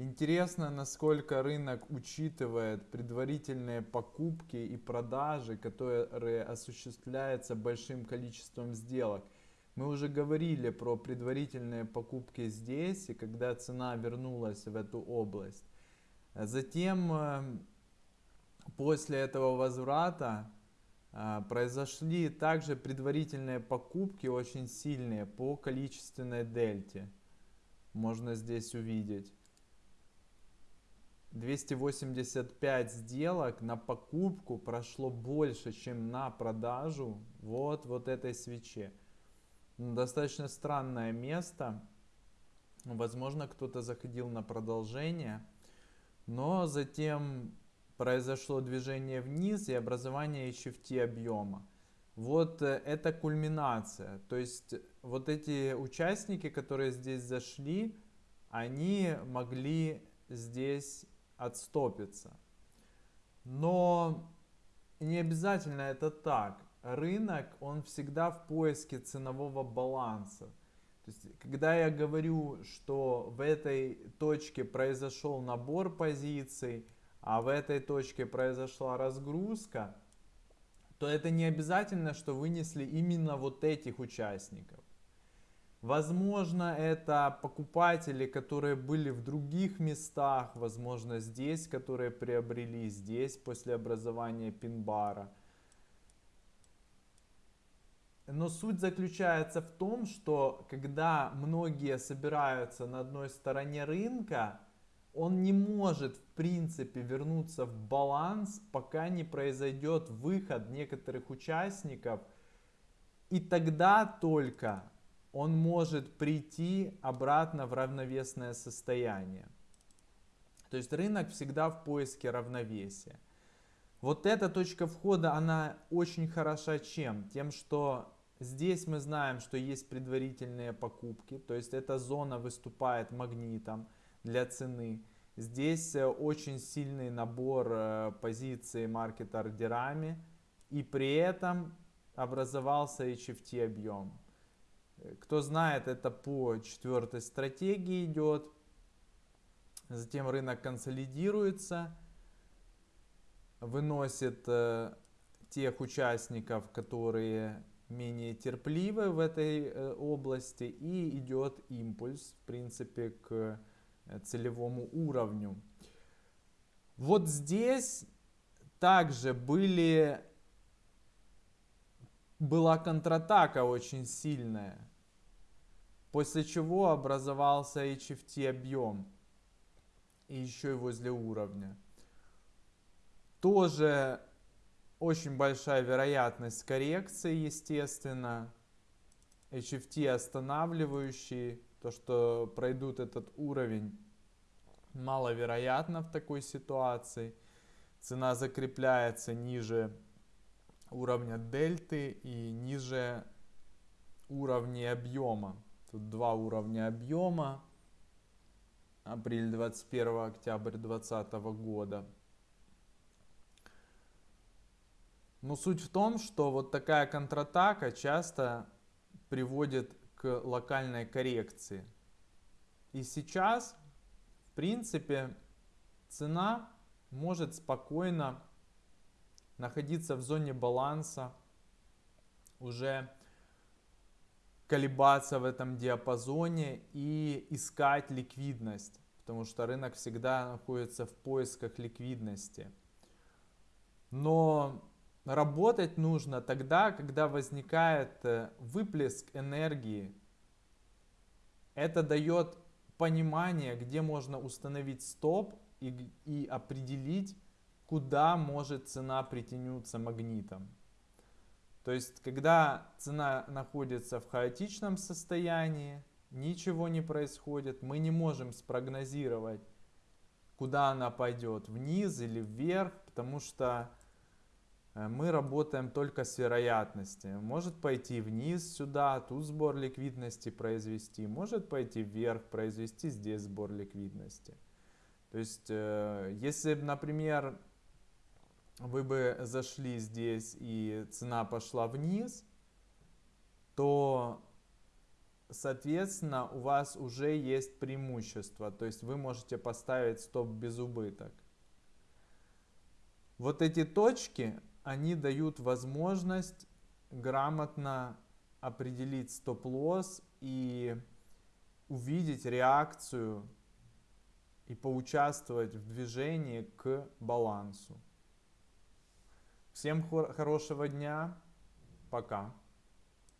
Интересно, насколько рынок учитывает предварительные покупки и продажи, которые осуществляются большим количеством сделок. Мы уже говорили про предварительные покупки здесь, и когда цена вернулась в эту область. Затем, э, после этого возврата, э, произошли также предварительные покупки очень сильные по количественной дельте. Можно здесь увидеть. 285 сделок на покупку прошло больше, чем на продажу вот, вот этой свече. Ну, достаточно странное место. Возможно, кто-то заходил на продолжение. Но затем произошло движение вниз и образование HFT объема. Вот э, это кульминация. То есть вот эти участники, которые здесь зашли, они могли здесь отстопится. Но не обязательно это так. Рынок, он всегда в поиске ценового баланса. То есть, когда я говорю, что в этой точке произошел набор позиций, а в этой точке произошла разгрузка, то это не обязательно, что вынесли именно вот этих участников. Возможно, это покупатели, которые были в других местах, возможно, здесь, которые приобрели здесь после образования пин-бара. Но суть заключается в том, что когда многие собираются на одной стороне рынка, он не может в принципе вернуться в баланс, пока не произойдет выход некоторых участников. И тогда только он может прийти обратно в равновесное состояние. То есть рынок всегда в поиске равновесия. Вот эта точка входа, она очень хороша чем? Тем, что здесь мы знаем, что есть предварительные покупки, то есть эта зона выступает магнитом для цены. Здесь э, очень сильный набор э, позиций маркет-ордерами, и при этом образовался HFT объем. Кто знает, это по четвертой стратегии идет. Затем рынок консолидируется, выносит э, тех участников, которые менее терпеливы в этой э, области и идет импульс, в принципе, к э, целевому уровню. Вот здесь также были была контратака очень сильная, после чего образовался HFT объем, и еще и возле уровня. Тоже очень большая вероятность коррекции, естественно. HFT останавливающий, то что пройдут этот уровень, маловероятно в такой ситуации. Цена закрепляется ниже уровня дельты и ниже уровня объема. Тут два уровня объема. Апрель 21, октябрь 2020 года. Но суть в том, что вот такая контратака часто приводит к локальной коррекции. И сейчас, в принципе, цена может спокойно находиться в зоне баланса, уже колебаться в этом диапазоне и искать ликвидность, потому что рынок всегда находится в поисках ликвидности. Но работать нужно тогда, когда возникает э, выплеск энергии. Это дает понимание, где можно установить стоп и, и определить, куда может цена притянуться магнитом. То есть, когда цена находится в хаотичном состоянии, ничего не происходит, мы не можем спрогнозировать, куда она пойдет, вниз или вверх, потому что э, мы работаем только с вероятностью. Может пойти вниз сюда, тут сбор ликвидности произвести, может пойти вверх, произвести здесь сбор ликвидности. То есть, э, если, например, вы бы зашли здесь и цена пошла вниз, то соответственно, у вас уже есть преимущество. То есть вы можете поставить стоп без убыток. Вот эти точки, они дают возможность грамотно определить стоп-лосс и увидеть реакцию и поучаствовать в движении к балансу. Всем хорошего дня. Пока.